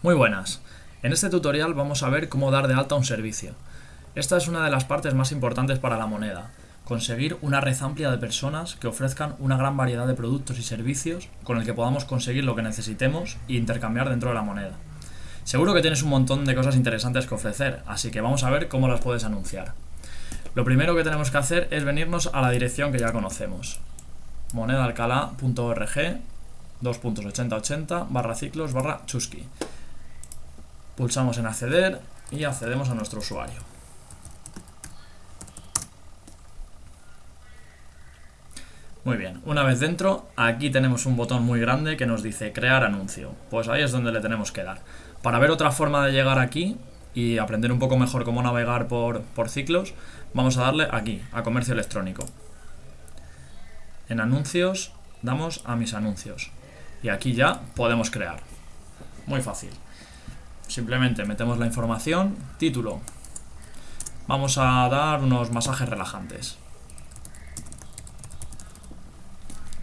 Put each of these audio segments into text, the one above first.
Muy buenas. En este tutorial vamos a ver cómo dar de alta un servicio. Esta es una de las partes más importantes para la moneda. Conseguir una red amplia de personas que ofrezcan una gran variedad de productos y servicios con el que podamos conseguir lo que necesitemos e intercambiar dentro de la moneda. Seguro que tienes un montón de cosas interesantes que ofrecer, así que vamos a ver cómo las puedes anunciar. Lo primero que tenemos que hacer es venirnos a la dirección que ya conocemos. monedaalcalá.org 2.8080 barra ciclos barra chusky. Pulsamos en acceder y accedemos a nuestro usuario. Muy bien, una vez dentro, aquí tenemos un botón muy grande que nos dice crear anuncio. Pues ahí es donde le tenemos que dar. Para ver otra forma de llegar aquí y aprender un poco mejor cómo navegar por, por ciclos, vamos a darle aquí, a comercio electrónico. En anuncios, damos a mis anuncios. Y aquí ya podemos crear. Muy fácil. Simplemente metemos la información, título. Vamos a dar unos masajes relajantes.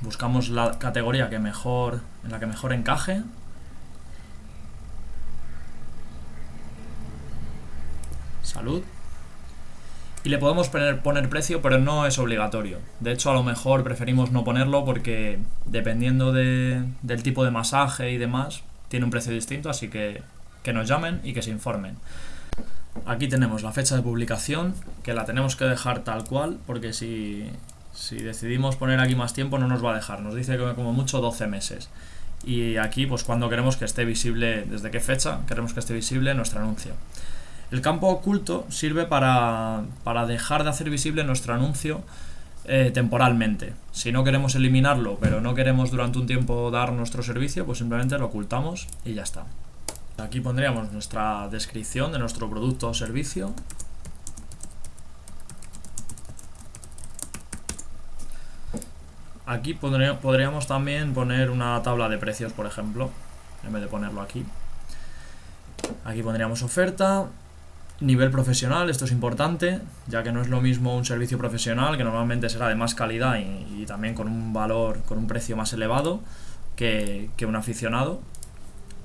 Buscamos la categoría que mejor, en la que mejor encaje. Salud. Y le podemos poner, poner precio, pero no es obligatorio. De hecho, a lo mejor preferimos no ponerlo porque dependiendo de, del tipo de masaje y demás, tiene un precio distinto, así que que nos llamen y que se informen. Aquí tenemos la fecha de publicación, que la tenemos que dejar tal cual, porque si, si decidimos poner aquí más tiempo no nos va a dejar, nos dice que como mucho 12 meses. Y aquí, pues cuando queremos que esté visible, desde qué fecha queremos que esté visible nuestro anuncio. El campo oculto sirve para, para dejar de hacer visible nuestro anuncio eh, temporalmente. Si no queremos eliminarlo, pero no queremos durante un tiempo dar nuestro servicio, pues simplemente lo ocultamos y ya está. Aquí pondríamos nuestra descripción de nuestro producto o servicio. Aquí podríamos también poner una tabla de precios, por ejemplo, en vez de ponerlo aquí. Aquí pondríamos oferta, nivel profesional, esto es importante, ya que no es lo mismo un servicio profesional, que normalmente será de más calidad y, también con un valor, con un precio más elevado que, un aficionado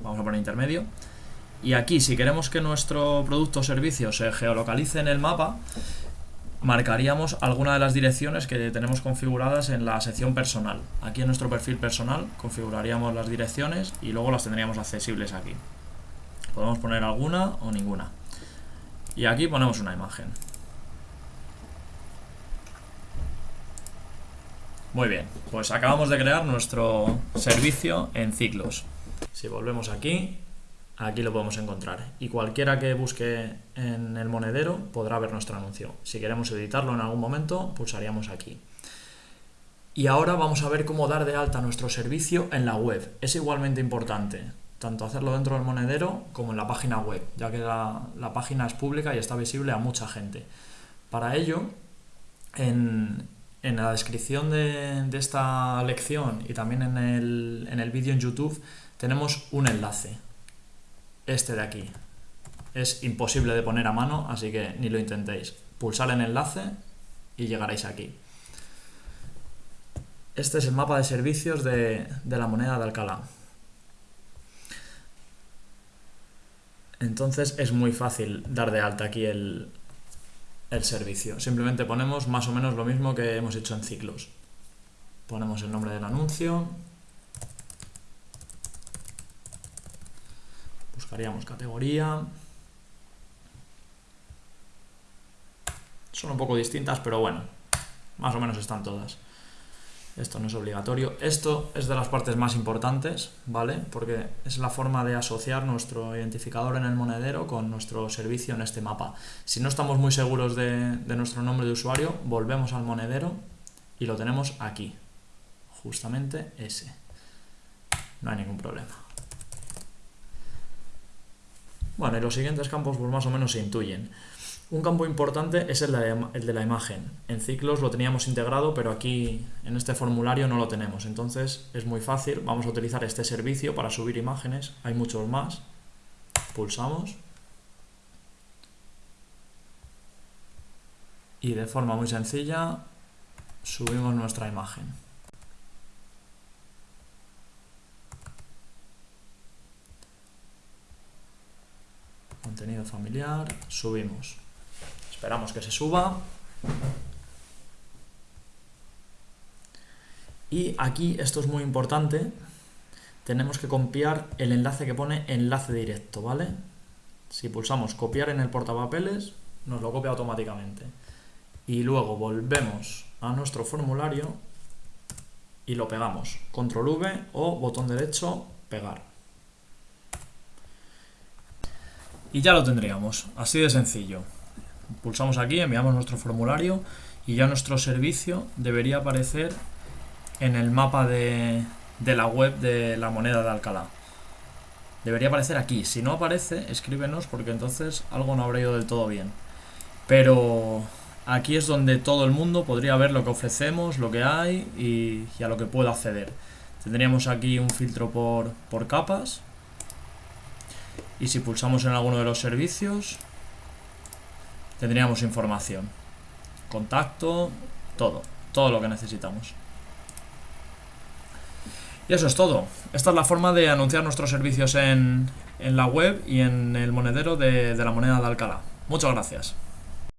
vamos a poner intermedio. Y aquí, si queremos que nuestro producto o servicio se geolocalice en el mapa, marcaríamos alguna de las direcciones que tenemos configuradas en la sección personal. Aquí en nuestro perfil personal configuraríamos las direcciones y luego las tendríamos accesibles aquí. Podemos poner alguna o ninguna. Y aquí ponemos una imagen. Muy bien, pues acabamos de crear nuestro servicio en ciclos. Si volvemos aquí, aquí lo podemos encontrar. Y cualquiera que busque en el monedero podrá ver nuestro anuncio. Si queremos editarlo en algún momento, pulsaríamos aquí. Y ahora vamos a ver cómo dar de alta nuestro servicio en la web. Es igualmente importante, tanto hacerlo dentro del monedero como en la página web, ya que la, página es pública y está visible a mucha gente. Para ello, en, la descripción de, esta lección y también en el, en el vídeo en YouTube tenemos un enlace, este de aquí. Es imposible de poner a mano, así que ni lo intentéis. Pulsar en enlace y llegaréis aquí. Este es el mapa de servicios de, la moneda de Alcalá. Entonces es muy fácil dar de alta aquí el, el servicio. Simplemente ponemos más o menos lo mismo que hemos hecho en ciclos. Ponemos el nombre del anuncio, buscaríamos categoría. Son un poco distintas, pero bueno, más o menos están todas. Esto no es obligatorio. Esto es de las partes más importantes, ¿vale? Porque es la forma de asociar nuestro identificador en el monedero con nuestro servicio en este mapa. Si no estamos muy seguros de, nuestro nombre de usuario, volvemos al monedero y lo tenemos aquí. Justamente ese. No hay ningún problema. Bueno, y los siguientes campos pues más o menos se intuyen. Un campo importante es el de, la imagen. En ciclos lo teníamos integrado, pero aquí en este formulario no lo tenemos. Entonces es muy fácil, vamos a utilizar este servicio para subir imágenes. Hay muchos más. Pulsamos. Y de forma muy sencilla subimos nuestra imagen. Contenido familiar, subimos. Esperamos que se suba. Y aquí, esto es muy importante, tenemos que copiar el enlace que pone enlace directo, ¿vale? Si pulsamos copiar en el portapapeles, nos lo copia automáticamente. Y luego volvemos a nuestro formulario y lo pegamos. Control V o botón derecho, pegar. Y ya lo tendríamos, así de sencillo. Pulsamos aquí, enviamos nuestro formulario y ya nuestro servicio debería aparecer en el mapa de, de la web de la moneda de Alcalá. Debería aparecer aquí. Si no aparece, escríbenos porque entonces algo no habrá ido del todo bien. Pero aquí es donde todo el mundo podría ver lo que ofrecemos, lo que hay y, a lo que puedo acceder. Tendríamos aquí un filtro por, por capas. Y si pulsamos en alguno de los servicios, tendríamos información. Contacto, todo. Todo lo que necesitamos. Y eso es todo. Esta es la forma de anunciar nuestros servicios en, la web y en el monedero de, de la moneda de Alcalá. Muchas gracias.